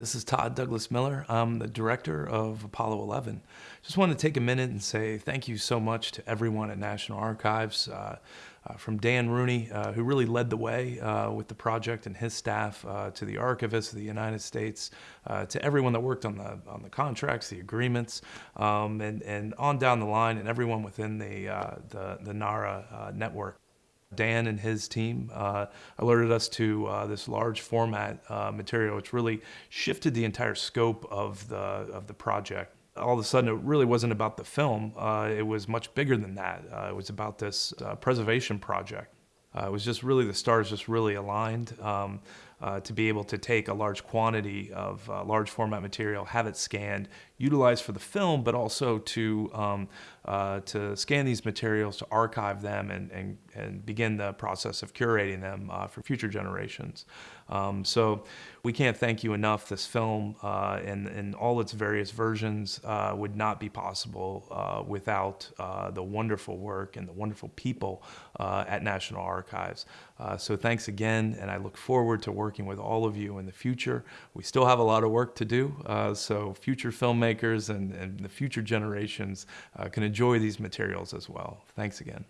This is Todd Douglas Miller. I'm the director of Apollo 11. Just want to take a minute and say thank you so much to everyone at National Archives, uh, uh, from Dan Rooney, uh, who really led the way uh, with the project and his staff, uh, to the archivists of the United States, uh, to everyone that worked on the on the contracts, the agreements, um, and and on down the line, and everyone within the the, the NARA network. Dan and his team uh, alerted us to uh, this large format uh, material, which really shifted the entire scope of the of the project. All of a sudden, it really wasn't about the film. Uh, it was much bigger than that. Uh, it was about this uh, preservation project. it was just really the stars just really aligned. Um, uh, to be able to take a large quantity of uh, large format material, have it scanned, utilized for the film, but also to um, uh, to scan these materials, to archive them, and and, and begin the process of curating them uh, for future generations. Um, so we can't thank you enough. This film uh, and in all its various versions uh, would not be possible without the wonderful work and the wonderful people at National Archives. so thanks again, and I look forward to working working with all of you in the future. We still have a lot of work to do, uh, so future filmmakers and, and the future generations uh, can enjoy these materials as well. Thanks again.